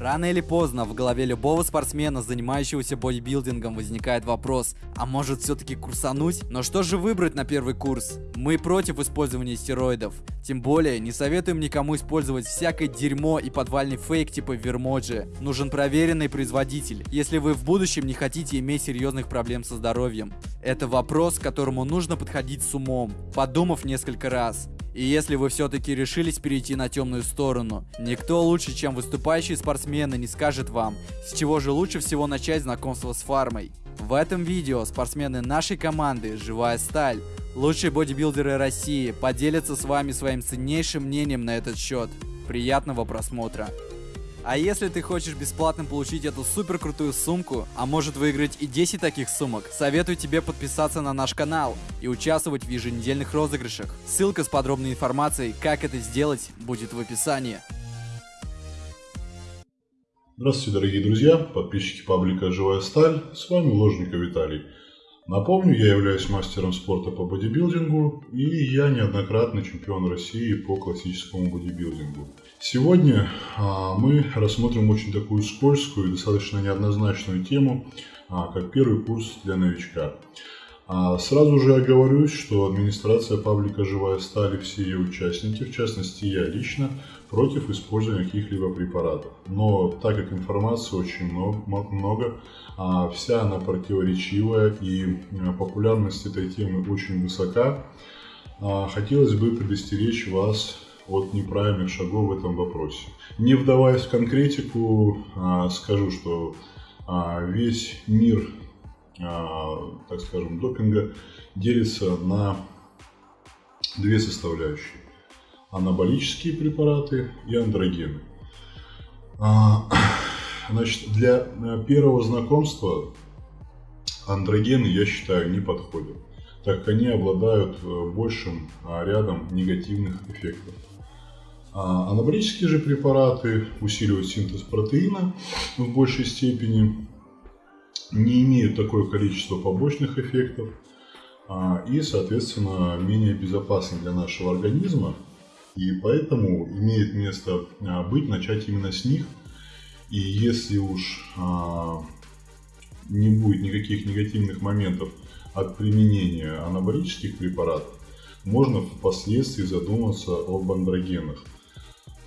Рано или поздно в голове любого спортсмена, занимающегося бодибилдингом, возникает вопрос, а может все-таки курсануть? Но что же выбрать на первый курс? Мы против использования стероидов. Тем более, не советуем никому использовать всякое дерьмо и подвальный фейк типа Вермоджи. Нужен проверенный производитель, если вы в будущем не хотите иметь серьезных проблем со здоровьем. Это вопрос, к которому нужно подходить с умом, подумав несколько раз. И если вы все-таки решились перейти на темную сторону, никто лучше, чем выступающие спортсмены, не скажет вам, с чего же лучше всего начать знакомство с фармой. В этом видео спортсмены нашей команды «Живая сталь», лучшие бодибилдеры России, поделятся с вами своим ценнейшим мнением на этот счет. Приятного просмотра! А если ты хочешь бесплатно получить эту супер крутую сумку, а может выиграть и 10 таких сумок, советую тебе подписаться на наш канал и участвовать в еженедельных розыгрышах. Ссылка с подробной информацией, как это сделать, будет в описании. Здравствуйте, дорогие друзья, подписчики паблика «Живая сталь», с вами Ложников Виталий. Напомню, я являюсь мастером спорта по бодибилдингу и я неоднократный чемпион России по классическому бодибилдингу. Сегодня а, мы рассмотрим очень такую скользкую и достаточно неоднозначную тему, а, как первый курс для новичка. А, сразу же оговорюсь, что администрация паблика «Живая сталь» и все ее участники, в частности я лично, против использования каких-либо препаратов. Но так как информации очень много, много вся она противоречивая и популярность этой темы очень высока, хотелось бы предостеречь вас от неправильных шагов в этом вопросе. Не вдаваясь в конкретику, а, скажу, что весь мир, так скажем, допинга делится на две составляющие анаболические препараты и андрогены. А, значит, для э, первого знакомства андрогены, я считаю, не подходят, так как они обладают э, большим а, рядом негативных эффектов. А же препараты усиливают синтез протеина в большей степени, не имеют такое количество побочных эффектов и, соответственно, менее безопасны для нашего организма и поэтому имеет место а, быть начать именно с них. И если уж а, не будет никаких негативных моментов от применения анаболических препаратов, можно впоследствии задуматься об андрогенах.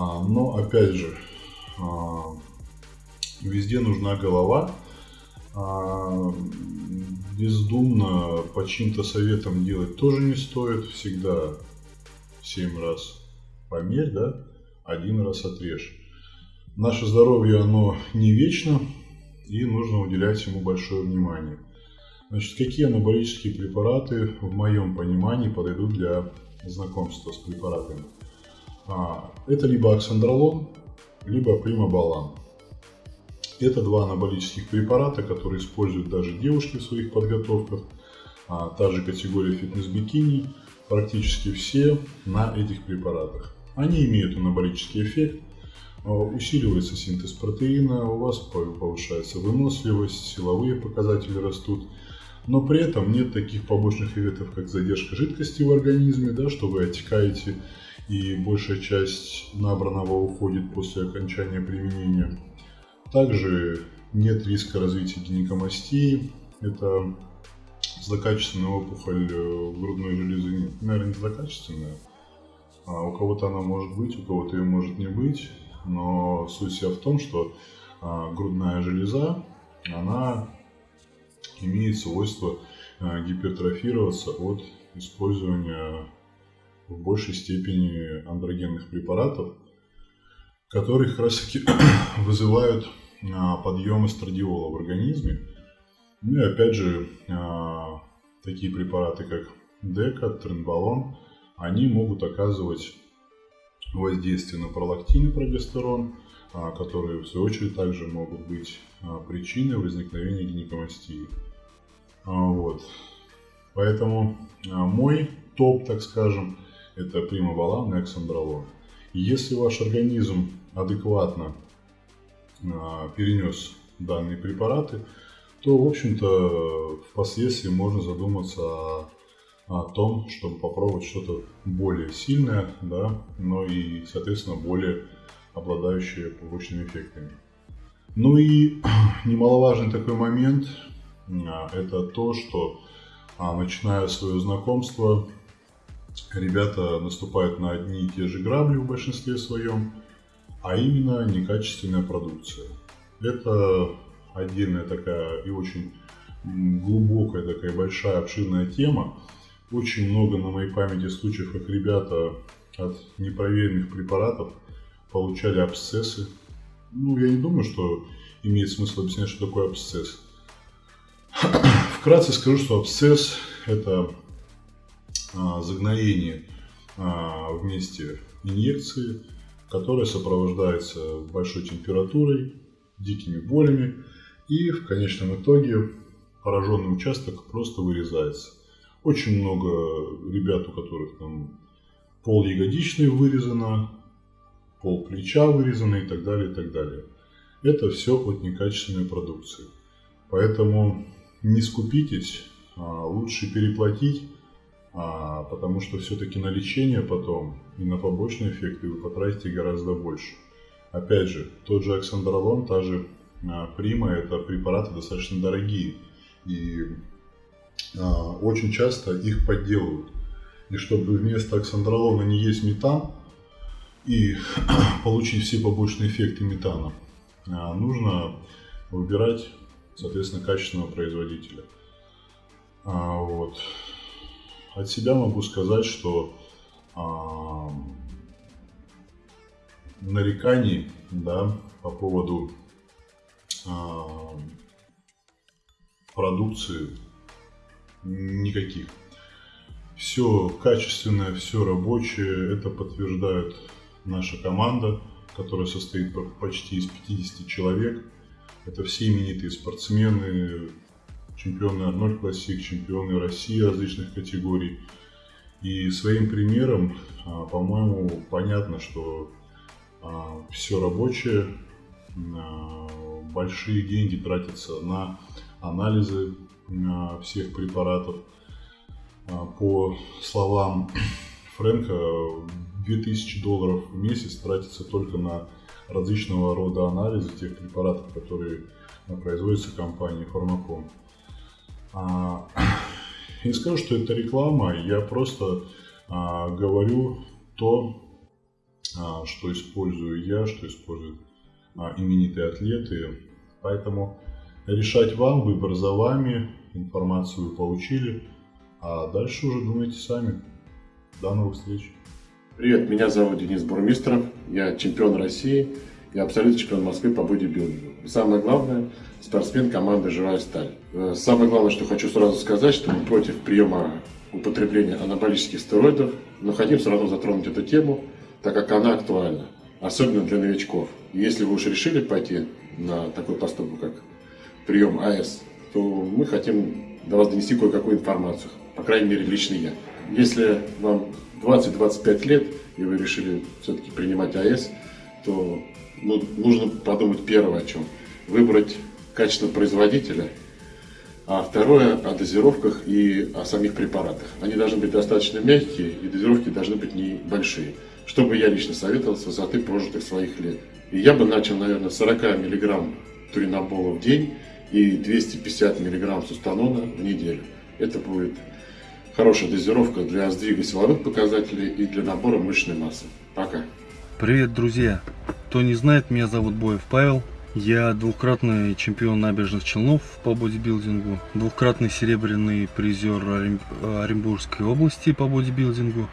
А, но опять же, везде нужна голова. Бездумно по чьим-то советам делать тоже не стоит. Всегда 7 раз померь, да, один раз отрежь. Наше здоровье, оно не вечно, и нужно уделять ему большое внимание. Значит, какие анаболические препараты, в моем понимании, подойдут для знакомства с препаратами? А, это либо оксандролон, либо примабалан. Это два анаболических препарата, которые используют даже девушки в своих подготовках. А, та же категория фитнес-бикини, практически все на этих препаратах. Они имеют анаболический эффект, а, усиливается синтез протеина, у вас повышается выносливость, силовые показатели растут, но при этом нет таких побочных эффектов, как задержка жидкости в организме, да, что вы отекаете и большая часть набранного уходит после окончания применения. Также нет риска развития гинекомастии, это злокачественная опухоль э, грудной железы, наверное, не злокачественная, а у кого-то она может быть, у кого-то ее может не быть, но суть вся в том, что а, грудная железа, она имеет свойство а, гипертрофироваться от использования в большей степени андрогенных препаратов, которые как раз таки вызывают подъем эстрадиола в организме. Ну и опять же, такие препараты, как дека, тренбалон – они могут оказывать воздействие на пролактин и прогестерон, а, которые в свою очередь также могут быть а, причиной возникновения гинекомастии. А, вот. Поэтому мой топ, так скажем, это примавалан и оксандролон. Если ваш организм адекватно перенес данные препараты, то, в общем-то, впоследствии можно задуматься о о том, чтобы попробовать что-то более сильное, да, но и, соответственно, более обладающее побочными эффектами. Ну и немаловажный такой момент а, – это то, что а, начиная свое знакомство, ребята наступают на одни и те же грабли в большинстве своем, а именно некачественная продукция. Это отдельная такая и очень глубокая такая большая обширная тема. Очень много на моей памяти случаев, как ребята от непроверенных препаратов получали абсцессы. Ну, я не думаю, что имеет смысл объяснять, что такое абсцесс. Вкратце скажу, что абсцесс – это загноение а, в месте инъекции, которая сопровождается большой температурой, дикими болями, и в конечном итоге пораженный участок просто вырезается. Очень много ребят, у которых там пол ягодичной вырезано, пол плеча вырезано и так далее, и так далее. Это все от некачественной продукции. Поэтому не скупитесь, а лучше переплатить, а, потому что все-таки на лечение потом и на побочные эффекты вы потратите гораздо больше. Опять же, тот же оксандролон, та же а, прима, это препараты достаточно дорогие. И очень часто их подделывают. И чтобы вместо оксандролона не есть метан и получить все побочные эффекты метана, нужно выбирать соответственно, качественного производителя. А, вот. От себя могу сказать, что а, нареканий да, по поводу а, продукции никаких. Все качественное, все рабочее, это подтверждает наша команда, которая состоит почти из 50 человек. Это все именитые спортсмены, чемпионы Арнольд Классик, чемпионы России различных категорий. И своим примером, а, по-моему, понятно, что а, все рабочее, а, большие деньги тратятся на анализы всех препаратов. По словам Фрэнка, 2000 долларов в месяц тратится только на различного рода анализы тех препаратов, которые производятся компанией Фармаком. А, не скажу, что это реклама, я просто а, говорю то, а, что использую я, что используют именитые атлеты. Поэтому решать вам, выбор за вами, информацию вы получили, а дальше уже думайте сами. До новых встреч! Привет, меня зовут Денис Бурмистров, я чемпион России и абсолютно чемпион Москвы по бодибилдингу. Самое главное, спортсмен команды «Живая сталь». Э, самое главное, что хочу сразу сказать, что мы против приема употребления анаболических стероидов, но хотим сразу затронуть эту тему, так как она актуальна, особенно для новичков. Если вы уж решили пойти на такой поступок, как прием АС, то мы хотим до вас донести кое-какую информацию, по крайней мере, лично я. Если вам 20-25 лет, и вы решили все-таки принимать АЭС, то ну, нужно подумать первое о чем. Выбрать качество производителя, а второе о дозировках и о самих препаратах. Они должны быть достаточно мягкие, и дозировки должны быть небольшие. Что бы я лично советовал с высоты прожитых своих лет. И я бы начал, наверное, 40 мг туринобола в день и 250 мг сустанона в неделю. Это будет хорошая дозировка для сдвига силовых показателей и для набора мышечной массы. Пока. Привет, друзья! Кто не знает, меня зовут Боев Павел. Я двукратный чемпион набережных Челнов по бодибилдингу, двукратный серебряный призер Оренбургской области по бодибилдингу,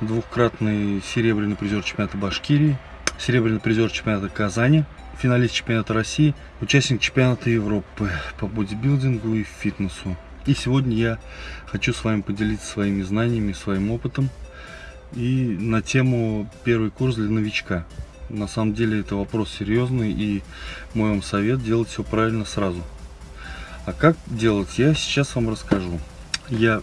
двукратный серебряный призер чемпионата Башкирии, серебряный призер чемпионата Казани, финалист чемпионата России, участник чемпионата Европы по бодибилдингу и фитнесу. И сегодня я хочу с вами поделиться своими знаниями, своим опытом и на тему первый курс для новичка. На самом деле это вопрос серьезный и мой вам совет делать все правильно сразу. А как делать, я сейчас вам расскажу. Я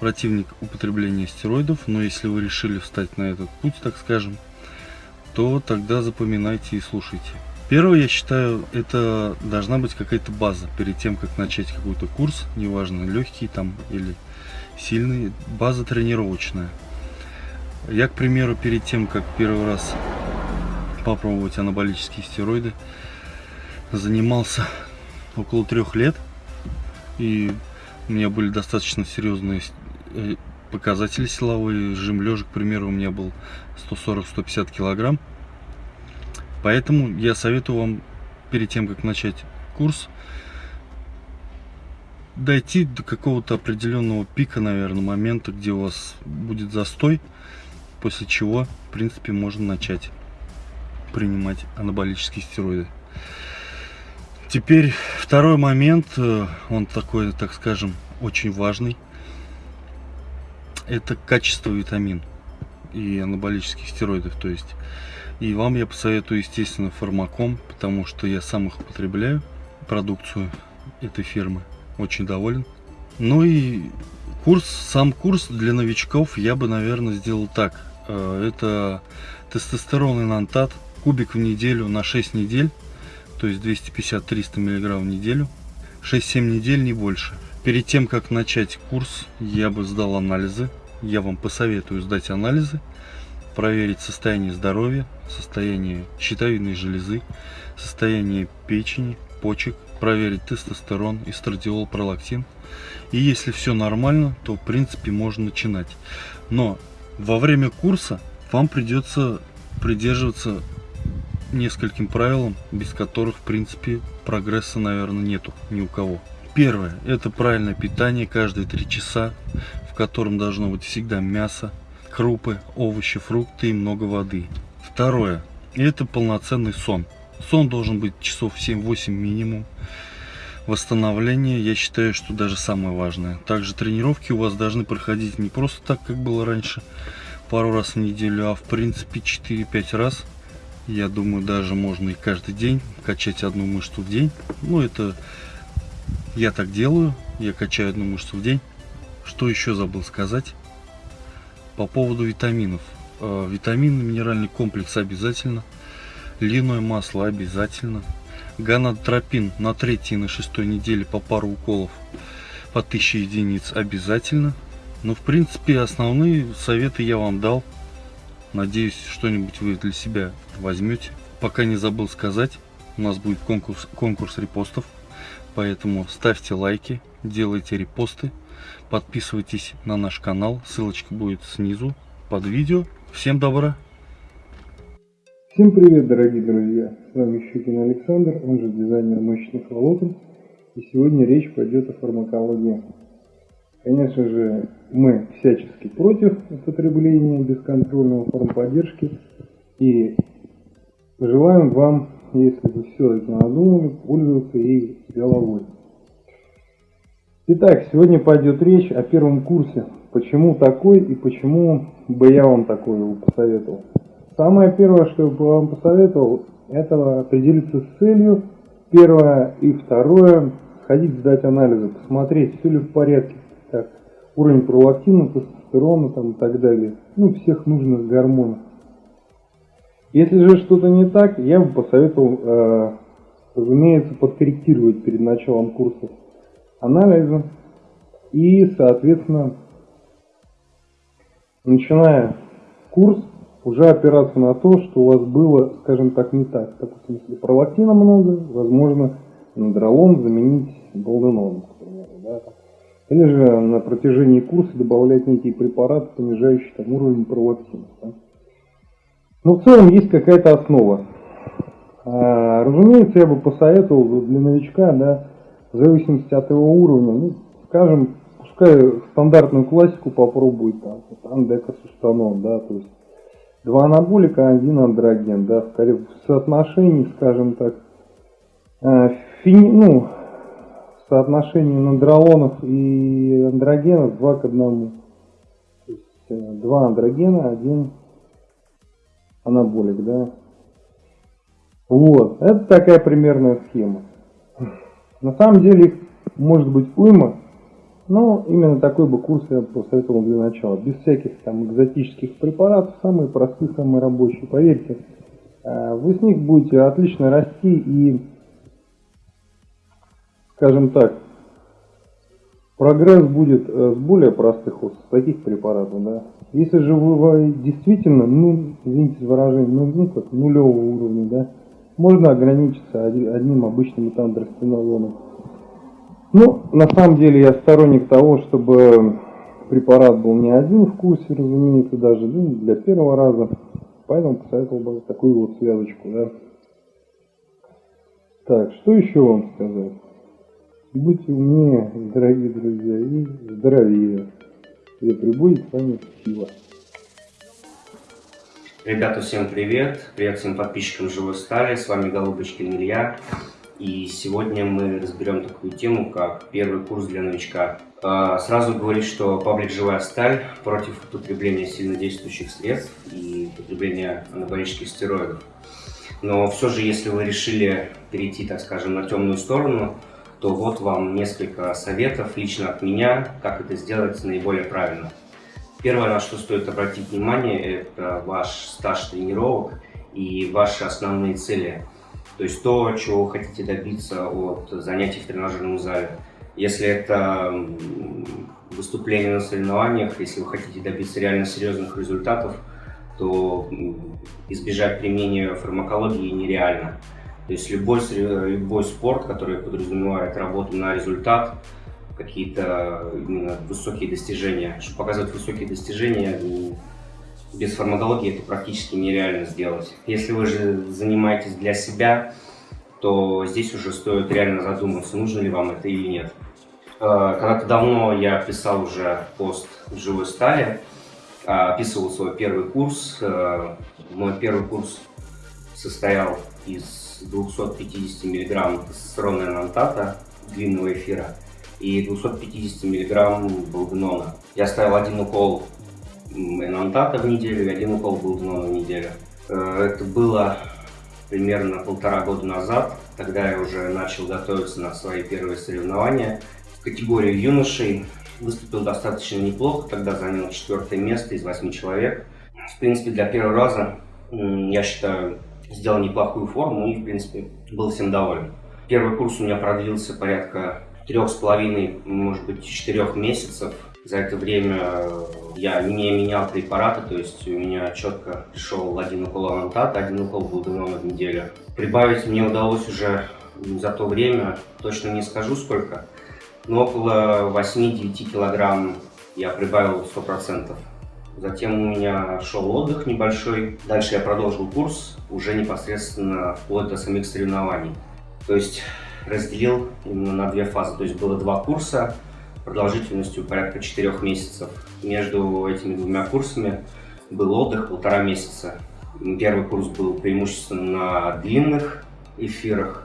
противник употребления стероидов, но если вы решили встать на этот путь, так скажем, то тогда запоминайте и слушайте. Первое, я считаю, это должна быть какая-то база перед тем, как начать какой-то курс, неважно, легкий там или сильный, база тренировочная. Я, к примеру, перед тем, как первый раз попробовать анаболические стероиды, занимался около трех лет. И у меня были достаточно серьезные э, показатели силовые. Жим лежа, к примеру, у меня был 140-150 килограмм. Поэтому я советую вам перед тем, как начать курс, дойти до какого-то определенного пика, наверное, момента, где у вас будет застой, после чего, в принципе, можно начать принимать анаболические стероиды. Теперь второй момент, э, он такой, так скажем, очень важный. Это качество витамин и анаболических стероидов. То есть, и вам я посоветую, естественно, фармаком, потому что я сам их употребляю, продукцию этой фирмы. Очень доволен. Ну и курс, сам курс для новичков я бы, наверное, сделал так. Э, это тестостерон и нантат, кубик в неделю на 6 недель то есть 250-300 мг в неделю. 6-7 недель, не больше. Перед тем, как начать курс, я бы сдал анализы. Я вам посоветую сдать анализы, проверить состояние здоровья, состояние щитовидной железы, состояние печени, почек, проверить тестостерон, эстрадиол, пролактин. И если все нормально, то в принципе можно начинать. Но во время курса вам придется придерживаться нескольким правилам, без которых, в принципе, прогресса, наверное, нету ни у кого. Первое – это правильное питание каждые 3 часа, в котором должно быть всегда мясо, крупы, овощи, фрукты и много воды. Второе – это полноценный сон. Сон должен быть часов 7-8 минимум. Восстановление, я считаю, что даже самое важное. Также тренировки у вас должны проходить не просто так, как было раньше, пару раз в неделю, а в принципе 4-5 раз – я думаю, даже можно и каждый день качать одну мышцу в день. Ну, это я так делаю. Я качаю одну мышцу в день. Что еще забыл сказать? По поводу витаминов. Э, витамины, минеральный комплекс обязательно. Льняное масло обязательно. Ганадотропин на третьей и на шестой неделе по пару уколов по 1000 единиц обязательно. Но в принципе основные советы я вам дал. Надеюсь, что-нибудь вы для себя возьмете. Пока не забыл сказать, у нас будет конкурс, конкурс репостов. Поэтому ставьте лайки, делайте репосты, подписывайтесь на наш канал. Ссылочка будет снизу под видео. Всем добра! Всем привет, дорогие друзья! С вами Щукин Александр, он же дизайнер мышечных волокон. И сегодня речь пойдет о фармакологии. Конечно же, мы всячески против употребления бесконтрольного формподдержки и желаем вам, если вы все-таки надумали, пользоваться с головой. Итак, сегодня пойдет речь о первом курсе. Почему такой и почему бы я вам такой его посоветовал. Самое первое, что я бы вам посоветовал, это определиться с целью. Первое и второе, сходить сдать анализы, посмотреть, все ли в порядке как уровень пролактина, тестостерона там, и так далее, ну, всех нужных гормонов. Если же что-то не так, я бы посоветовал, э, разумеется, подкорректировать перед началом курса анализа и, соответственно, начиная курс, уже опираться на то, что у вас было, скажем так, не так. Допустим, если пролактина много, возможно, надролон заменить болденоном, к примеру. Да, или же на протяжении курса добавлять некие препараты, понижающие там, уровень пролактина. Да? Но в целом есть какая-то основа. А, разумеется, я бы посоветовал для новичка, да, в зависимости от его уровня, ну, скажем, пускай стандартную классику попробует, там, андекосустанон, да, то есть два анаболика, один андроген, да, в соотношении, скажем так, а, фини, ну, соотношение нандролонов и андрогенов 2 к 1. То есть э, два андрогена, один анаболик, да. Вот, это такая примерная схема. На самом деле их может быть уйма, но именно такой бы курс я посоветовал для начала. Без всяких там экзотических препаратов, самые простые, самые рабочие. Поверьте, э, вы с них будете отлично расти и скажем так, прогресс будет э, с более простых, вот таких препаратов, да. Если же вы действительно, ну, извините за выражение, ну, ну как нулевого уровня, да, можно ограничиться одним обычным метандростенолоном. Ну, на самом деле я сторонник того, чтобы препарат был не один в курсе, разумеется, даже ну, для первого раза. Поэтому посоветовал бы такую вот связочку, да. Так, что еще вам сказать? Будьте умнее, дорогие друзья, и здоровее. И прибудет с вами сила. Ребята, всем привет! Привет всем подписчикам Живой Стали, с вами Голубочкин Илья. И сегодня мы разберем такую тему, как первый курс для новичка. А, сразу говорить, что паблик «Живая сталь» против употребления сильнодействующих средств и употребления анаболических стероидов. Но все же, если вы решили перейти, так скажем, на темную сторону, то вот вам несколько советов лично от меня, как это сделать наиболее правильно. Первое, на что стоит обратить внимание, это ваш стаж тренировок и ваши основные цели. То есть то, чего вы хотите добиться от занятий в тренажерном зале. Если это выступление на соревнованиях, если вы хотите добиться реально серьезных результатов, то избежать применения фармакологии нереально. То есть любой, любой спорт, который подразумевает работу на результат, какие-то именно высокие достижения. Чтобы показывать высокие достижения, без фармакологии это практически нереально сделать. Если вы же занимаетесь для себя, то здесь уже стоит реально задуматься, нужно ли вам это или нет. Э, когда-то давно я писал уже пост в живой стали, э, описывал свой первый курс. Э, мой первый курс состоял из 250 мг тестостерона энантата длинного эфира и 250 мг булгнона. Я ставил один укол энантата в неделю и один укол булгнона в неделю. Э, это было примерно полтора года назад. Тогда я уже начал готовиться на свои первые соревнования. В категории юношей выступил достаточно неплохо, тогда занял четвертое место из восьми человек. В принципе, для первого раза, я считаю, сделал неплохую форму и, в принципе, был всем доволен. Первый курс у меня продлился порядка трех с половиной, может быть, четырех месяцев. За это время я не менял препараты, то есть у меня четко пришел один укол анантата, один укол булденона в неделю. Прибавить мне удалось уже за то время, точно не скажу сколько, но около 8-9 килограмм я прибавил 100%. Затем у меня шел отдых небольшой. Дальше я продолжил курс уже непосредственно вплоть до самих соревнований. То есть разделил именно на две фазы. То есть было два курса продолжительностью порядка четырех месяцев. Между этими двумя курсами был отдых полтора месяца. Первый курс был преимущественно на длинных эфирах.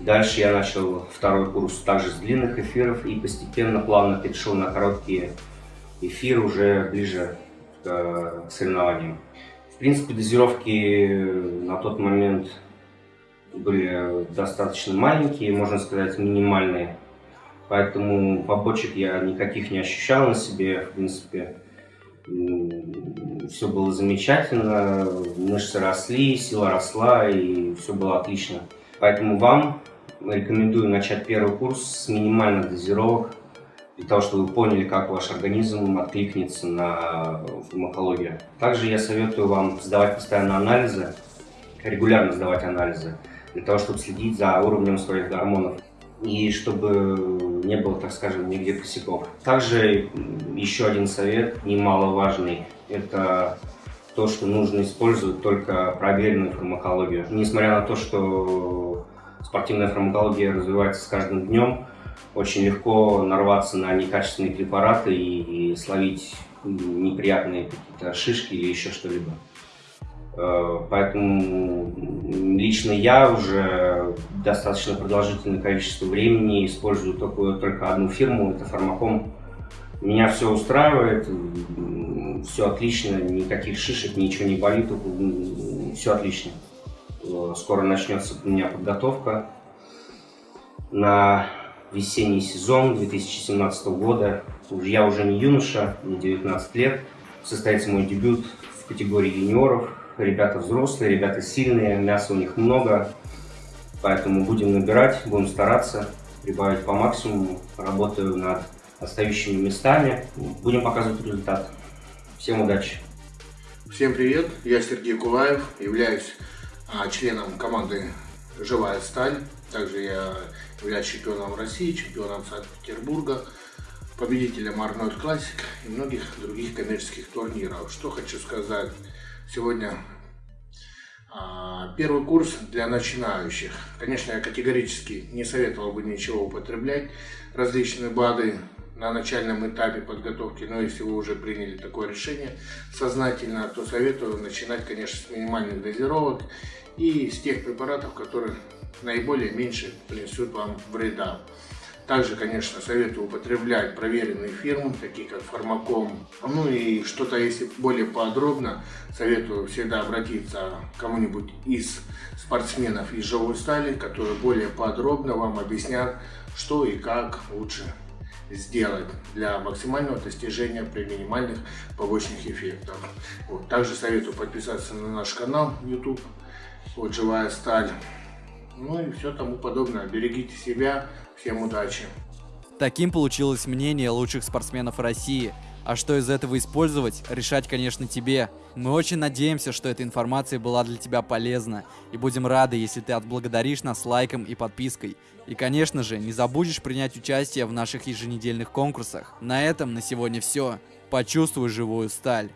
Дальше я начал второй курс также с длинных эфиров и постепенно, плавно перешел на короткие эфиры уже ближе к соревнованиям. В принципе, дозировки на тот момент были достаточно маленькие, можно сказать, минимальные. Поэтому побочек я никаких не ощущал на себе. В принципе, все было замечательно, мышцы росли, сила росла и все было отлично. Поэтому вам рекомендую начать первый курс с минимальных дозировок для того, чтобы вы поняли, как ваш организм откликнется на фармакологию. Также я советую вам сдавать постоянно анализы, регулярно сдавать анализы, для того, чтобы следить за уровнем своих гормонов и чтобы не было, так скажем, нигде косяков. Также еще один совет, немаловажный, это то, что нужно использовать только проверенную фармакологию. Несмотря на то, что спортивная фармакология развивается с каждым днем, очень легко нарваться на некачественные препараты и, и словить неприятные какие-то шишки или еще что-либо. Э, поэтому лично я уже достаточно продолжительное количество времени использую только, только одну фирму, это Фармаком. Меня все устраивает, все отлично, никаких шишек, ничего не болит, все отлично. Э, скоро начнется у меня подготовка на весенний сезон 2017 года. Я уже не юноша, мне 19 лет. Состоится мой дебют в категории юниоров. Ребята взрослые, ребята сильные, мяса у них много. Поэтому будем набирать, будем стараться, прибавить по максимуму. Работаю над остающими местами. Будем показывать результат. Всем удачи! Всем привет, я Сергей Кулаев, являюсь а, членом команды «Живая сталь». Также я являюсь чемпионом России, чемпионом Санкт-Петербурга, победителем Арнольд Классик и многих других коммерческих турниров. Что хочу сказать. Сегодня а, первый курс для начинающих. Конечно, я категорически не советовал бы ничего употреблять. Различные БАДы на начальном этапе подготовки, но если вы уже приняли такое решение сознательно, то советую начинать, конечно, с минимальных дозировок и с тех препаратов, которые наиболее меньше принесут вам вреда. Также, конечно, советую употреблять проверенные фирмы, такие как Фармаком. Ну и что-то, если более подробно, советую всегда обратиться к кому-нибудь из спортсменов из живой стали, которые более подробно вам объяснят, что и как лучше сделать для максимального достижения при минимальных побочных эффектах. Вот. Также советую подписаться на наш канал YouTube, вот «Живая сталь». Ну и все тому подобное. Берегите себя. Всем удачи. Таким получилось мнение лучших спортсменов России. А что из этого использовать, решать, конечно, тебе. Мы очень надеемся, что эта информация была для тебя полезна. И будем рады, если ты отблагодаришь нас лайком и подпиской. И, конечно же, не забудешь принять участие в наших еженедельных конкурсах. На этом на сегодня все. Почувствуй живую сталь.